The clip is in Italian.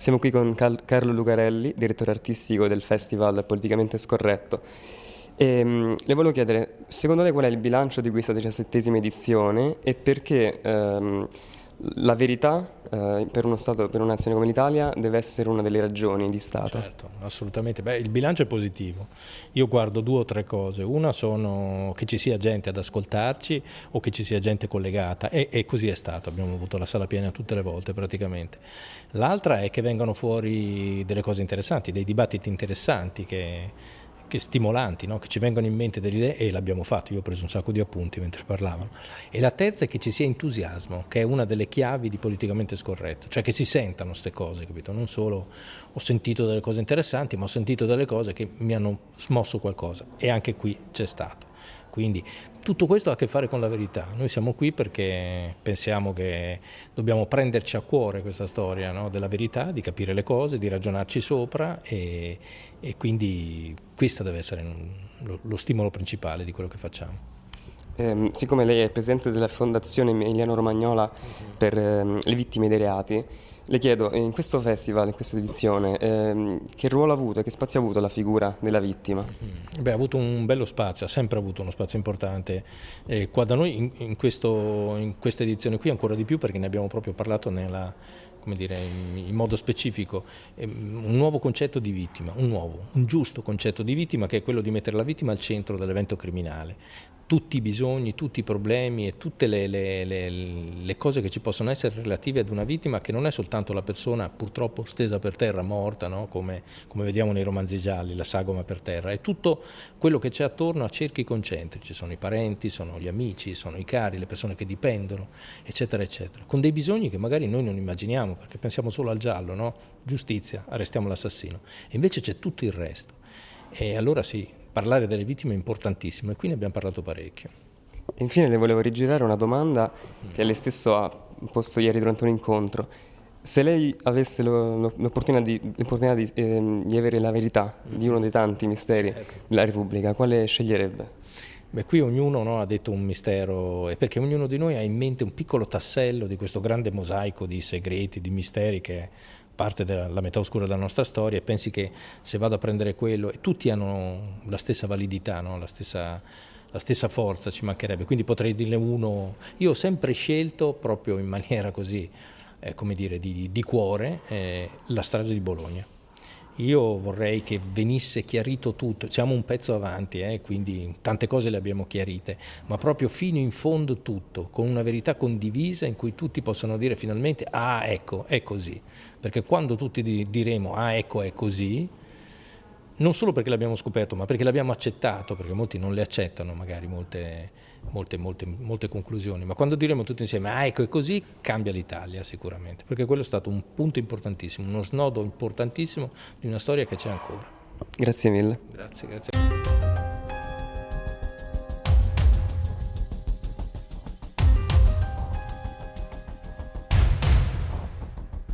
Siamo qui con Cal Carlo Lucarelli, direttore artistico del Festival Politicamente Scorretto. E, um, le volevo chiedere, secondo lei qual è il bilancio di questa diciassettesima edizione e perché um, la verità eh, per uno Stato, per una come l'Italia deve essere una delle ragioni di Stato. Certo, assolutamente. Beh, il bilancio è positivo. Io guardo due o tre cose. Una sono che ci sia gente ad ascoltarci o che ci sia gente collegata e, e così è stato. Abbiamo avuto la sala piena tutte le volte praticamente. L'altra è che vengano fuori delle cose interessanti, dei dibattiti interessanti che che stimolanti, no? che ci vengono in mente delle idee e l'abbiamo fatto, io ho preso un sacco di appunti mentre parlavano. E la terza è che ci sia entusiasmo, che è una delle chiavi di politicamente scorretto, cioè che si sentano queste cose, capito? Non solo ho sentito delle cose interessanti, ma ho sentito delle cose che mi hanno smosso qualcosa e anche qui c'è stato. Quindi tutto questo ha a che fare con la verità. Noi siamo qui perché pensiamo che dobbiamo prenderci a cuore questa storia no? della verità, di capire le cose, di ragionarci sopra e, e quindi questo deve essere lo, lo stimolo principale di quello che facciamo. Eh, siccome lei è presidente della Fondazione Emiliano Romagnola per eh, le vittime dei reati, le chiedo, in questo festival, in questa edizione, ehm, che ruolo ha avuto e che spazio ha avuto la figura della vittima? Mm-hmm. Beh, ha avuto un bello spazio, ha sempre avuto uno spazio importante. Eh, qua da noi, in, in, questo, in, questa edizione qui, ancora di più perché ne abbiamo proprio parlato nella, dire, in, in, modo specifico, ehm, un nuovo concetto di vittima, un nuovo, un giusto concetto di vittima che è quello di mettere la vittima al centro dell'evento criminale tutti i bisogni, tutti i problemi e tutte le, le, le, le, cose che ci possono essere relative ad una vittima che non è soltanto la persona purtroppo stesa per terra, morta, no? come, come, vediamo nei romanzi gialli, la sagoma per terra, è tutto quello che c'è attorno a cerchi concentrici, sono i parenti, sono gli amici, sono i cari, le persone che dipendono, eccetera, eccetera, con dei bisogni che magari noi non immaginiamo perché pensiamo solo al giallo, no? giustizia, arrestiamo l'assassino, invece c'è tutto il resto. E allora sì, parlare delle vittime è importantissimo e qui ne abbiamo parlato parecchio. Infine le volevo rigirare una domanda che lei stesso ha posto ieri durante un incontro. Se lei avesse l'opportunità di, di, eh, di, avere la verità di uno dei tanti misteri ecco. della Repubblica, quale sceglierebbe? Beh, qui ognuno no, ha detto un mistero, e perché ognuno di noi ha in mente un piccolo tassello di questo grande mosaico di segreti, di misteri che parte della metà oscura della nostra storia e pensi che se vado a prendere quello, e tutti hanno la stessa validità, no? la, stessa, la stessa forza, ci mancherebbe, quindi potrei dirne uno, io ho sempre scelto proprio in maniera così, eh, come dire, di, di cuore, eh, la strage di Bologna. Io vorrei che venisse chiarito tutto, siamo un pezzo avanti, eh, quindi tante cose le abbiamo chiarite, ma proprio fino in fondo tutto, con una verità condivisa in cui tutti possano dire finalmente ah ecco, è così, perché quando tutti diremo ah ecco è così, non solo perché l'abbiamo scoperto, ma perché l'abbiamo accettato, perché molti non le accettano magari molte, molte, molte, molte, conclusioni, ma quando diremo tutti insieme, ah ecco è così, cambia l'Italia sicuramente, perché quello è stato un punto importantissimo, uno snodo importantissimo di una storia che c'è ancora. Grazie mille. Grazie, grazie.